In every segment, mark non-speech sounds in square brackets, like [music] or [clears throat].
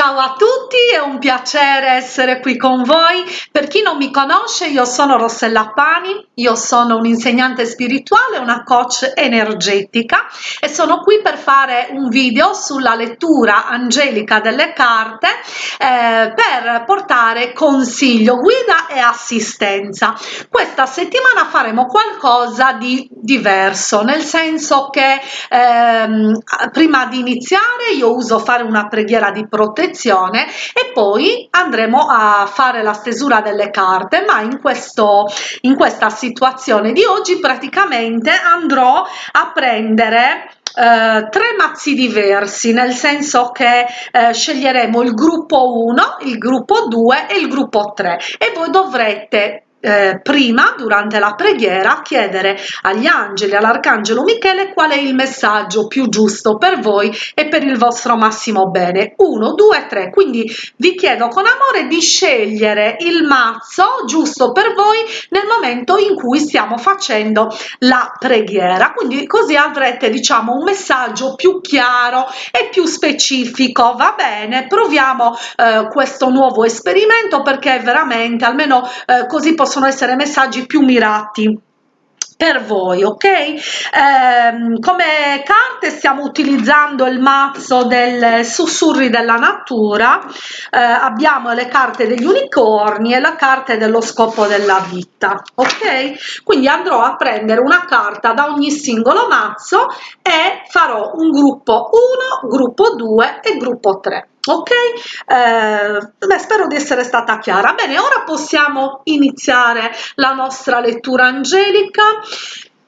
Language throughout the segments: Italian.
Ciao a tutti, è un piacere essere qui con voi. Per chi non mi conosce, io sono Rossella Pani, io sono un'insegnante spirituale, una coach energetica e sono qui per fare un video sulla lettura angelica delle carte eh, per portare consiglio, guida e assistenza. Questa settimana faremo qualcosa di diverso, nel senso che ehm, prima di iniziare io uso fare una preghiera di protezione e poi andremo a fare la stesura delle carte ma in questo in questa situazione di oggi praticamente andrò a prendere Uh, tre mazzi diversi nel senso che uh, sceglieremo il gruppo 1 il gruppo 2 e il gruppo 3 e voi dovrete eh, prima durante la preghiera chiedere agli angeli all'arcangelo michele qual è il messaggio più giusto per voi e per il vostro massimo bene. 1 2 3 quindi vi chiedo con amore di scegliere il mazzo giusto per voi nel momento in cui stiamo facendo la preghiera. Quindi così avrete diciamo un messaggio più chiaro e più specifico. Va bene proviamo eh, questo nuovo esperimento perché veramente almeno eh, così possiamo possono essere messaggi più mirati per voi ok? Ehm, come carte stiamo utilizzando il mazzo del sussurri della natura. Eh, abbiamo le carte degli unicorni e la carta dello scopo della vita ok? Quindi andrò a prendere una carta da ogni singolo mazzo e farò un gruppo 1 gruppo 2 e gruppo 3 ok? Eh, beh, spero di essere stata chiara. Bene ora possiamo iniziare la nostra lettura angelica.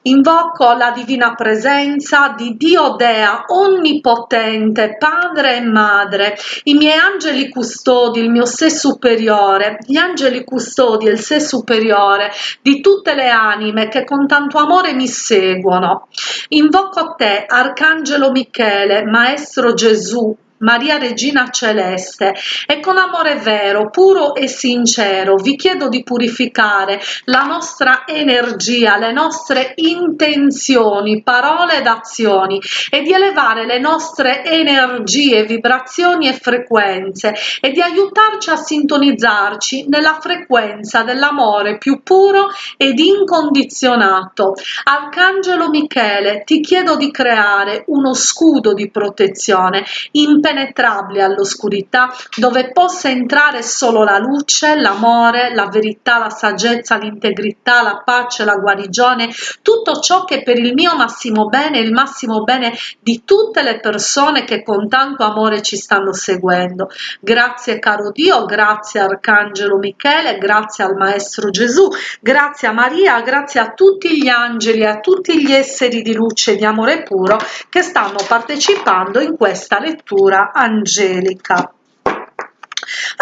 Invoco la divina presenza di Dio Dea onnipotente, padre e madre, i miei angeli custodi, il mio sé superiore, gli angeli custodi e il sé superiore di tutte le anime che con tanto amore mi seguono. Invoco te, Arcangelo Michele, Maestro Gesù, Maria Regina Celeste e con amore vero, puro e sincero vi chiedo di purificare la nostra energia, le nostre intenzioni, parole ed azioni e di elevare le nostre energie, vibrazioni e frequenze e di aiutarci a sintonizzarci nella frequenza dell'amore più puro ed incondizionato. Arcangelo Michele, ti chiedo di creare uno scudo di protezione impenetrabile impenetrabile all'oscurità dove possa entrare solo la luce, l'amore, la verità, la saggezza, l'integrità, la pace, la guarigione, tutto ciò che per il mio massimo bene, il massimo bene di tutte le persone che con tanto amore ci stanno seguendo. Grazie caro Dio, grazie Arcangelo Michele, grazie al Maestro Gesù, grazie a Maria, grazie a tutti gli angeli e a tutti gli esseri di luce e di amore puro che stanno partecipando in questa lettura angelica.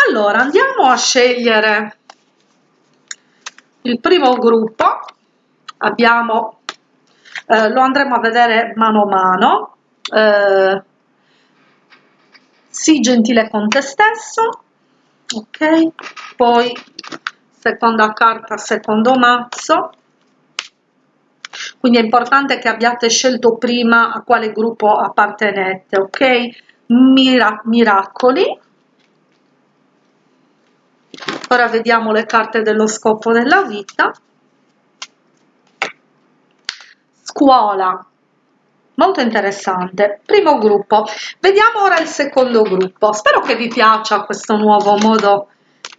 Allora andiamo a scegliere il primo gruppo. Abbiamo eh, lo andremo a vedere mano a mano. Eh, sii gentile con te stesso ok? Poi seconda carta secondo mazzo. Quindi è importante che abbiate scelto prima a quale gruppo appartenete ok mira miracoli. Ora vediamo le carte dello scopo della vita. Scuola. Molto interessante. Primo gruppo. Vediamo ora il secondo gruppo. Spero che vi piaccia questo nuovo modo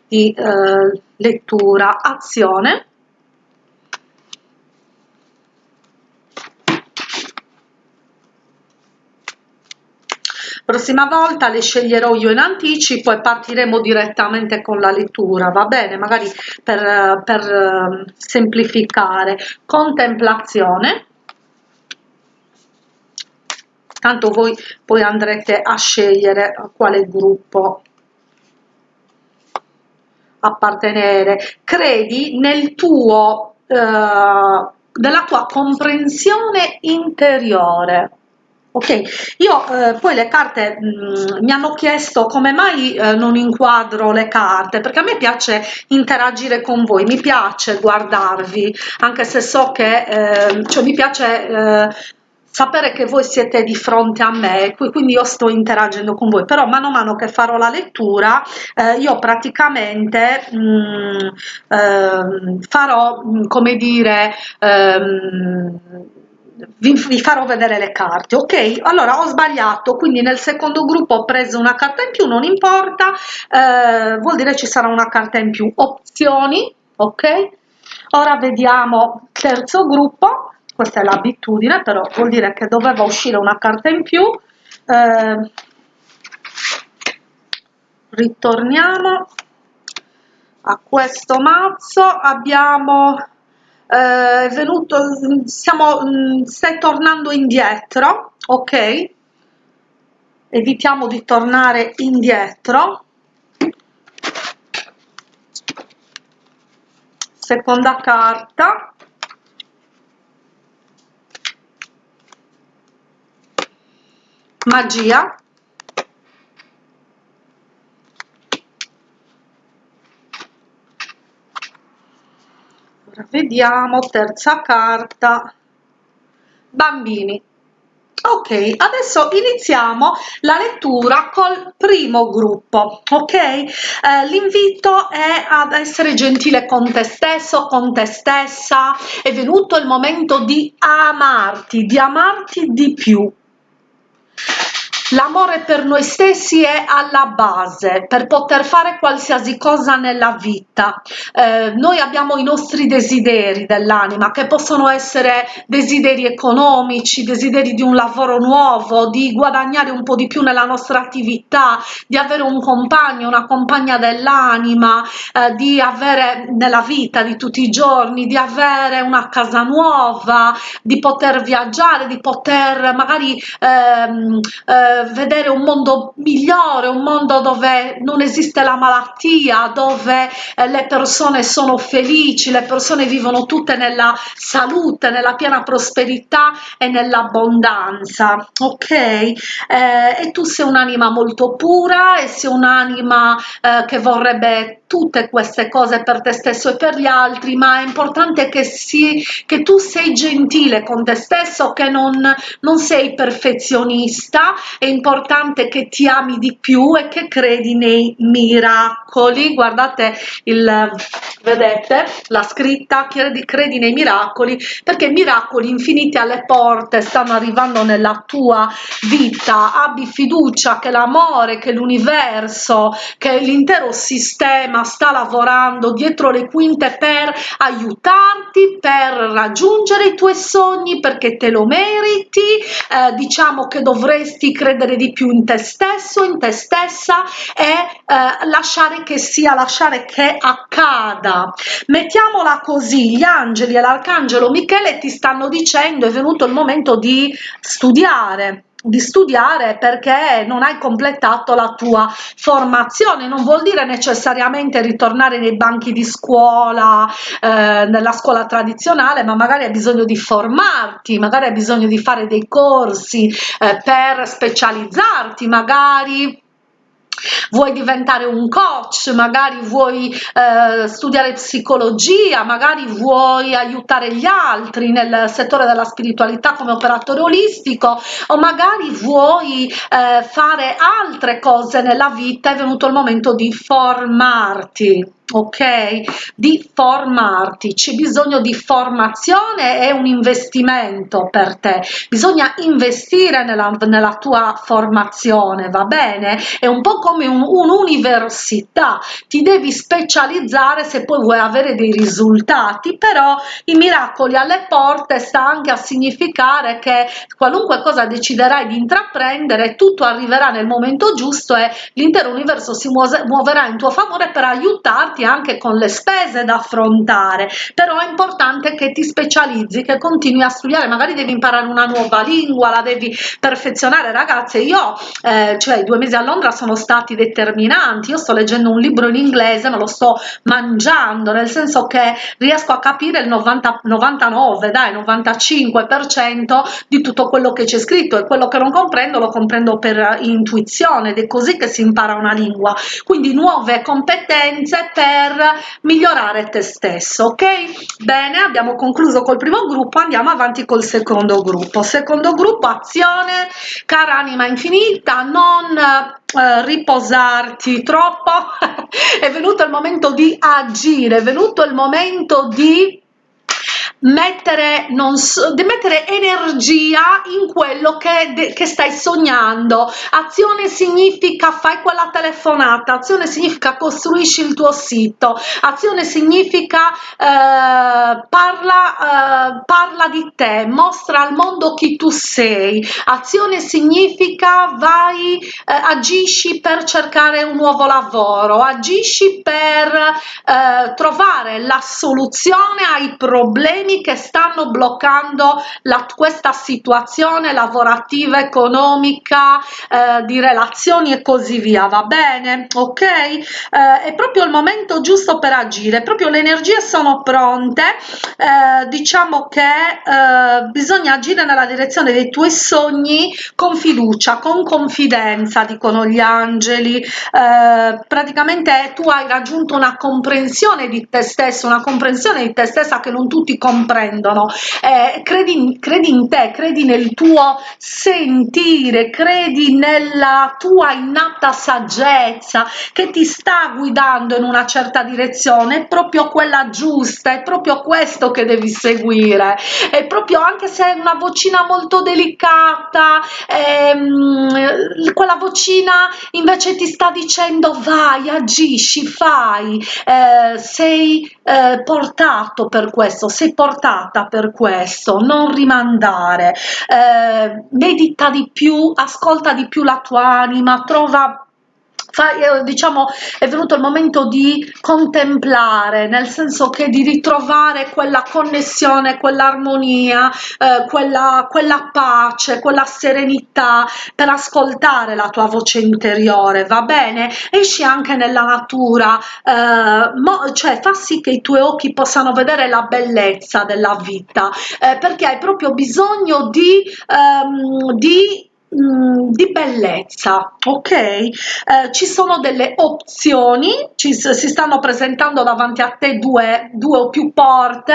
di eh, lettura. Azione prossima volta le sceglierò io in anticipo e partiremo direttamente con la lettura va bene? Magari per, per ehm, semplificare. Contemplazione. Tanto voi poi andrete a scegliere a quale gruppo appartenere. Credi nel tuo eh, nella tua comprensione interiore ok io eh, poi le carte mh, mm, mi hanno chiesto come mai eh, non inquadro le carte perché a me piace interagire con voi mi piace guardarvi anche se so che eh, cioè mi piace eh, sapere che voi siete di fronte a me, quindi io sto interagendo con voi, però mano a mano che farò la lettura eh, io praticamente mh, mm, eh, farò, mm, come dire, ehm, vi, farò vedere le carte ok? Allora ho sbagliato quindi nel secondo gruppo ho preso una carta in più non importa eh, vuol dire ci sarà una carta in più. Opzioni ok? Ora vediamo terzo gruppo questa è l'abitudine però vuol dire che doveva uscire una carta in più. Eh, ritorniamo a questo mazzo abbiamo eh, venuto siamo mm, stai tornando indietro ok? Evitiamo di tornare indietro. Seconda carta. Magia Ora vediamo terza carta. Bambini. Ok adesso iniziamo la lettura col primo gruppo ok? Eh, l'invito è ad essere gentile con te stesso con te stessa. È venuto il momento di amarti di amarti di più L'amore per noi stessi è alla base per poter fare qualsiasi cosa nella vita. Eh, noi abbiamo i nostri desideri dell'anima che possono essere desideri economici, desideri di un lavoro nuovo, di guadagnare un po' di più nella nostra attività, di avere un compagno, una compagna dell'anima, eh, di avere nella vita di tutti i giorni, di avere una casa nuova, di poter viaggiare, di poter magari ehm, eh, vedere un mondo migliore, un mondo dove non esiste la malattia, dove eh, le persone sono felici, le persone vivono tutte nella salute, nella piena prosperità e nell'abbondanza, ok? Eh, e tu sei un'anima molto pura e sei un'anima eh, che vorrebbe tutte queste cose per te stesso e per gli altri, ma è importante che, si, che tu sei gentile con te stesso, che non, non sei perfezionista, è importante che ti ami di più e che credi nei miracoli. Guardate il vedete la scritta credi, credi nei miracoli perché miracoli infiniti alle porte stanno arrivando nella tua vita abbi fiducia che l'amore che l'universo che l'intero sistema sta lavorando dietro le quinte per aiutarti, per raggiungere i tuoi sogni, perché te lo meriti, eh, diciamo che dovresti credere di più in te stesso, in te stessa e eh, lasciare che sia, lasciare che accada. Mettiamola così, gli angeli e l'arcangelo Michele ti stanno dicendo è venuto il momento di studiare, di studiare perché non hai completato la tua formazione. Non vuol dire necessariamente ritornare nei banchi di scuola eh, nella scuola tradizionale ma magari hai bisogno di formarti magari hai bisogno di fare dei corsi eh, per specializzarti magari vuoi diventare un coach, magari vuoi eh, studiare psicologia, magari vuoi aiutare gli altri nel settore della spiritualità come operatore olistico o magari vuoi eh, fare altre cose nella vita, è venuto il momento di formarti ok? Di formarti. C'è bisogno di formazione è un investimento per te. Bisogna investire nella, nella tua formazione va bene? È un po come un'università. Un ti devi specializzare se poi vuoi avere dei risultati però i miracoli alle porte sta anche a significare che qualunque cosa deciderai di intraprendere tutto arriverà nel momento giusto e l'intero universo si muoverà in tuo favore per aiutarti trovarti anche con le spese da affrontare però è importante che ti specializzi che continui a studiare. Magari devi imparare una nuova lingua la devi perfezionare. Ragazze io eh, cioè i due mesi a Londra sono stati determinanti. Io sto leggendo un libro in inglese ma lo sto mangiando nel senso che riesco a capire il 90 99 dai 95 per cento di tutto quello che c'è scritto. E quello che non comprendo lo comprendo per intuizione. Ed è così che si impara una lingua. Quindi nuove competenze per per migliorare te stesso ok? Bene abbiamo concluso col primo gruppo andiamo avanti col secondo gruppo. Secondo gruppo azione cara anima infinita non eh, riposarti troppo. [laughs] È venuto il momento di agire è venuto il momento di mettere, non so, mettere energia in quello che, che stai sognando. Azione significa fai quella telefonata azione significa costruisci il tuo sito azione significa eh, parla eh, parla di te mostra al mondo chi tu sei. Azione significa vai eh, agisci per cercare un nuovo lavoro agisci per eh, trovare la soluzione ai problemi problemi che stanno bloccando la, questa situazione lavorativa, economica, eh, di relazioni e così via, va bene? Ok? Eh, è proprio il momento giusto per agire, proprio le energie sono pronte, eh, diciamo che eh, bisogna agire nella direzione dei tuoi sogni con fiducia, con confidenza, dicono gli angeli, eh, praticamente tu hai raggiunto una comprensione di te stesso, una comprensione di te stessa che non tutti comprendono comprendono. Eh, credi, credi in te credi nel tuo sentire credi nella tua innata saggezza che ti sta guidando in una certa direzione. È proprio quella giusta è proprio questo che devi seguire. È proprio anche se è una vocina molto delicata ehm, quella vocina invece ti sta dicendo vai agisci fai. Eh, sei eh, portato per questo sei portato portata per questo, non rimandare, eh, medita di più, ascolta di più la tua anima, trova eh, diciamo è venuto il momento di contemplare nel senso che di ritrovare quella connessione quell'armonia eh, quella, quella pace quella serenità per ascoltare la tua voce interiore va bene? Esci anche nella natura eh, mo, cioè fa sì che i tuoi occhi possano vedere la bellezza della vita eh, perché hai proprio bisogno di, ehm, di Mm, di bellezza. Ok. Eh, ci sono delle opzioni. Ci, si stanno presentando davanti a te due, due o più porte.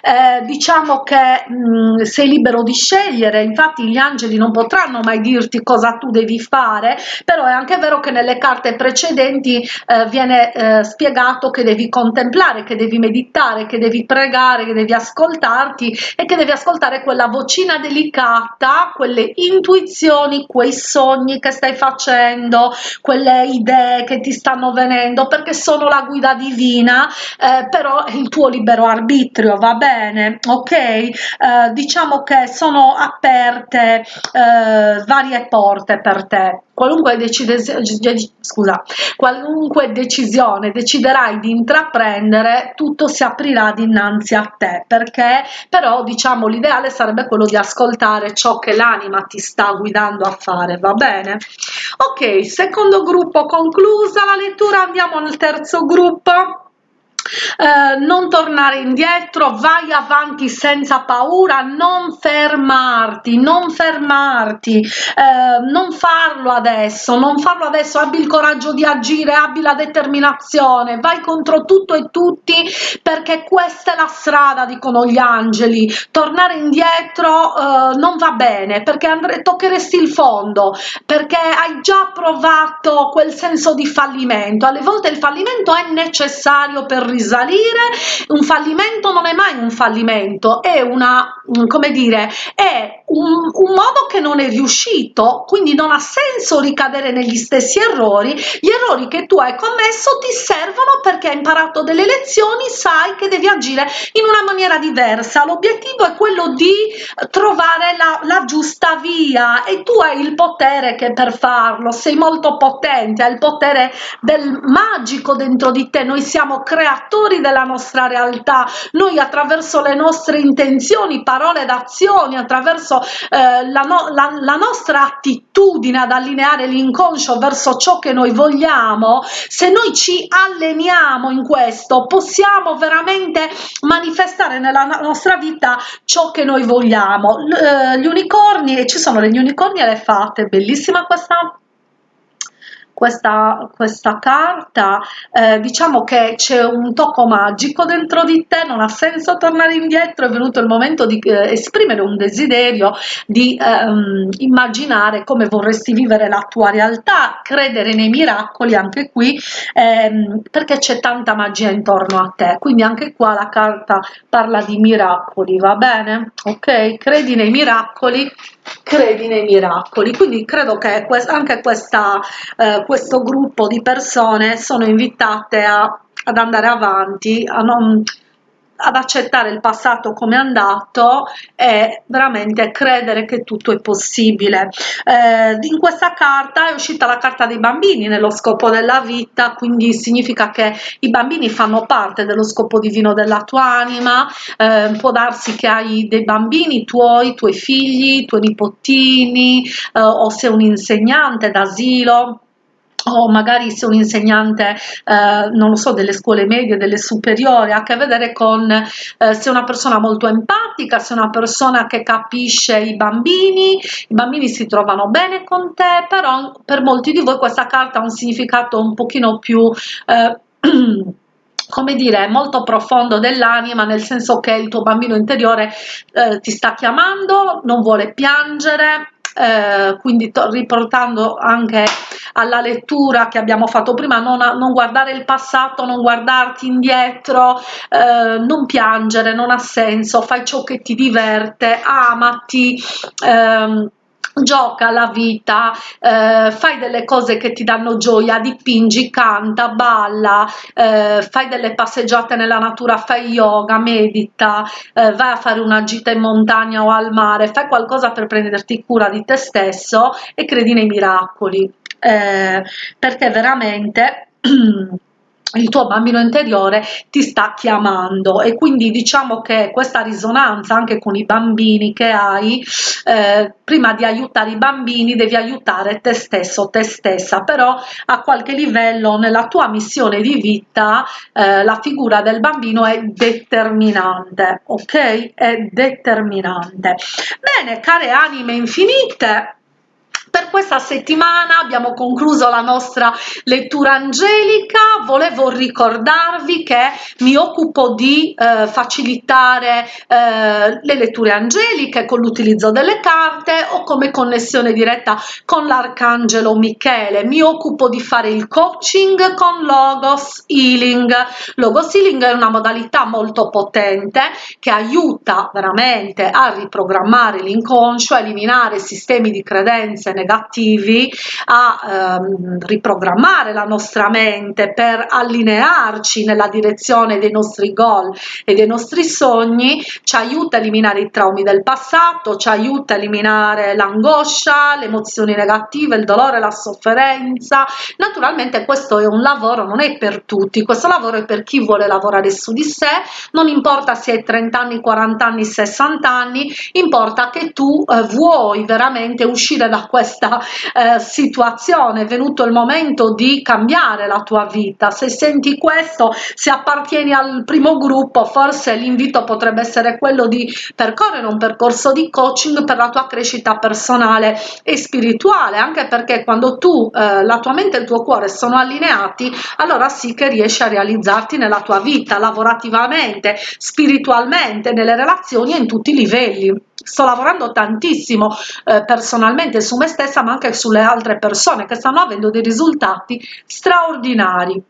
Eh, diciamo che mh, mm, sei libero di scegliere. Infatti gli angeli non potranno mai dirti cosa tu devi fare però è anche vero che nelle carte precedenti eh, viene eh, spiegato che devi contemplare che devi meditare che devi pregare che devi ascoltarti e che devi ascoltare quella vocina delicata quelle intuizioni emozioni, quei sogni che stai facendo, quelle idee che ti stanno venendo, perché sono la guida divina, eh, però il tuo libero arbitrio, va bene? Ok? Eh, diciamo che sono aperte eh, varie porte per te qualunque, scusa, qualunque decisione deciderai di intraprendere tutto si aprirà dinanzi a te perché però diciamo l'ideale sarebbe quello di ascoltare ciò che l'anima ti sta guidando a fare va bene? Ok secondo gruppo conclusa la lettura andiamo nel terzo gruppo eh, non tornare indietro vai avanti senza paura non fermarti non fermarti. Eh, non farlo adesso non farlo adesso. Abbi il coraggio di agire abbi la determinazione vai contro tutto e tutti perché questa è la strada dicono gli angeli. Tornare indietro eh, non va bene perché andre toccheresti il fondo perché hai già provato quel senso di fallimento. Alle volte il fallimento è necessario per risalire. Un fallimento non è mai un fallimento è una come dire è un, un modo che non è riuscito quindi non ha senso ricadere negli stessi errori. Gli errori che tu hai commesso ti servono perché hai imparato delle lezioni sai che devi agire in una maniera diversa. L'obiettivo è quello di trovare la, la giusta via e tu hai il potere che per farlo sei molto potente hai il potere del magico dentro di te. Noi siamo creatori attori della nostra realtà. Noi attraverso le nostre intenzioni parole ed azioni attraverso eh, la, no, la, la nostra attitudine ad allineare l'inconscio verso ciò che noi vogliamo se noi ci alleniamo in questo possiamo veramente manifestare nella nostra vita ciò che noi vogliamo. L eh, gli unicorni ci sono degli unicorni e le fate bellissima questa questa, questa carta eh, diciamo che c'è un tocco magico dentro di te non ha senso tornare indietro è venuto il momento di eh, esprimere un desiderio di ehm, immaginare come vorresti vivere la tua realtà credere nei miracoli anche qui ehm, perché c'è tanta magia intorno a te. Quindi anche qua la carta parla di miracoli va bene? Ok? Credi nei miracoli credi nei miracoli. Quindi credo che anche questa, eh, questo gruppo di persone sono invitate a, ad andare avanti a non ad accettare il passato come è andato e veramente credere che tutto è possibile. Eh, in questa carta è uscita la carta dei bambini nello scopo della vita, quindi significa che i bambini fanno parte dello scopo divino della tua anima, eh, può darsi che hai dei bambini tuoi, tuoi figli, tuoi nipotini eh, o sei un insegnante d'asilo o magari se un insegnante, eh, non lo so, delle scuole medie, delle superiori, ha a che vedere con eh, se una persona molto empatica, se una persona che capisce i bambini, i bambini si trovano bene con te, però per molti di voi questa carta ha un significato un pochino più... Eh, [clears throat] come dire, molto profondo dell'anima, nel senso che il tuo bambino interiore eh, ti sta chiamando, non vuole piangere, eh, quindi riportando anche alla lettura che abbiamo fatto prima, non, a, non guardare il passato, non guardarti indietro, eh, non piangere, non ha senso, fai ciò che ti diverte, amati. Ehm, gioca la vita, eh, fai delle cose che ti danno gioia, dipingi, canta, balla, eh, fai delle passeggiate nella natura, fai yoga, medita, eh, vai a fare una gita in montagna o al mare, fai qualcosa per prenderti cura di te stesso e credi nei miracoli, eh, perché veramente [clears throat] il tuo bambino interiore ti sta chiamando. E quindi diciamo che questa risonanza anche con i bambini che hai eh, prima di aiutare i bambini devi aiutare te stesso te stessa. Però a qualche livello nella tua missione di vita eh, la figura del bambino è determinante ok? È determinante. Bene care anime infinite per questa settimana abbiamo concluso la nostra lettura angelica. Volevo ricordarvi che mi occupo di eh, facilitare eh, le letture angeliche con l'utilizzo delle carte o come connessione diretta con l'arcangelo michele. Mi occupo di fare il coaching con logos healing. Logos healing è una modalità molto potente che aiuta veramente a riprogrammare l'inconscio a eliminare sistemi di credenze negativi a ehm, riprogrammare la nostra mente per allinearci nella direzione dei nostri goal e dei nostri sogni. Ci aiuta a eliminare i traumi del passato ci aiuta a eliminare l'angoscia le emozioni negative il dolore la sofferenza. Naturalmente questo è un lavoro non è per tutti questo lavoro è per chi vuole lavorare su di sé. Non importa se hai 30 anni 40 anni 60 anni importa che tu eh, vuoi veramente uscire da questo questa eh, situazione è venuto il momento di cambiare la tua vita. Se senti questo se appartieni al primo gruppo forse l'invito potrebbe essere quello di percorrere un percorso di coaching per la tua crescita personale e spirituale anche perché quando tu eh, la tua mente e il tuo cuore sono allineati allora sì che riesci a realizzarti nella tua vita lavorativamente spiritualmente nelle relazioni e in tutti i livelli sto lavorando tantissimo eh, personalmente su me stessa ma anche sulle altre persone che stanno avendo dei risultati straordinari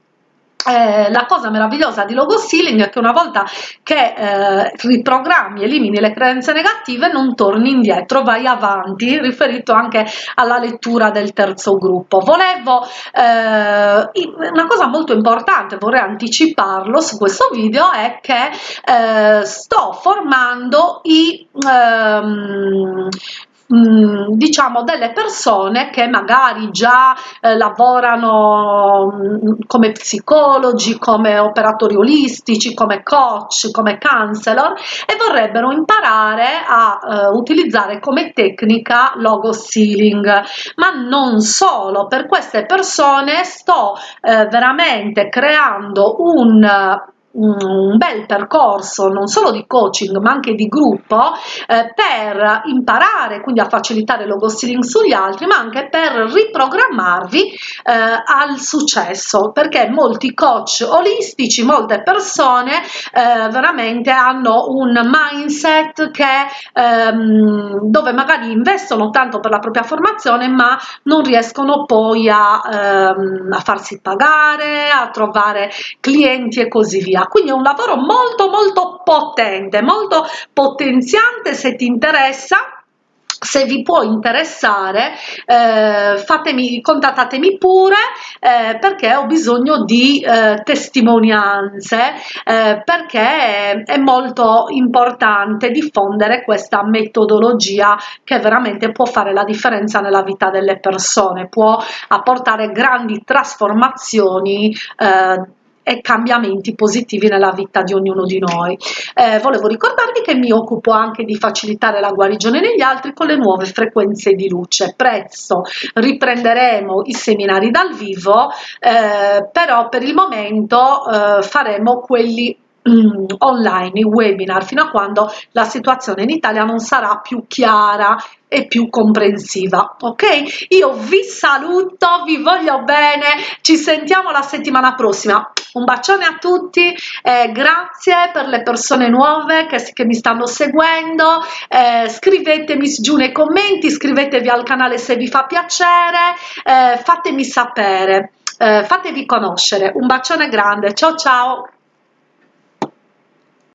eh, la cosa meravigliosa di logo stealing è che una volta che eh, riprogrammi elimini le credenze negative non torni indietro vai avanti riferito anche alla lettura del terzo gruppo. Volevo eh, una cosa molto importante vorrei anticiparlo su questo video è che eh, sto formando i ehm, Mm, diciamo delle persone che magari già eh, lavorano mm, come psicologi come operatori olistici come coach come counselor e vorrebbero imparare a eh, utilizzare come tecnica logo sealing. Ma non solo per queste persone sto eh, veramente creando un un bel percorso non solo di coaching ma anche di gruppo eh, per imparare quindi a facilitare lo ghosting sugli altri ma anche per riprogrammarvi eh, al successo perché molti coach olistici molte persone eh, veramente hanno un mindset che ehm, dove magari investono tanto per la propria formazione ma non riescono poi a, ehm, a farsi pagare a trovare clienti e così via quindi è un lavoro molto molto potente molto potenziante se ti interessa se vi può interessare eh, fatemi contattatemi pure eh, perché ho bisogno di eh, testimonianze eh, perché è molto importante diffondere questa metodologia che veramente può fare la differenza nella vita delle persone può apportare grandi trasformazioni eh, e cambiamenti positivi nella vita di ognuno di noi. Eh, volevo ricordarvi che mi occupo anche di facilitare la guarigione negli altri con le nuove frequenze di luce. Presto riprenderemo i seminari dal vivo, eh, però per il momento eh, faremo quelli mm, online, i webinar, fino a quando la situazione in Italia non sarà più chiara e più comprensiva ok? Io vi saluto vi voglio bene ci sentiamo la settimana prossima. Un bacione a tutti eh, grazie per le persone nuove che, che mi stanno seguendo. Eh, scrivetemi giù nei commenti iscrivetevi al canale se vi fa piacere eh, fatemi sapere eh, fatevi conoscere. Un bacione grande ciao ciao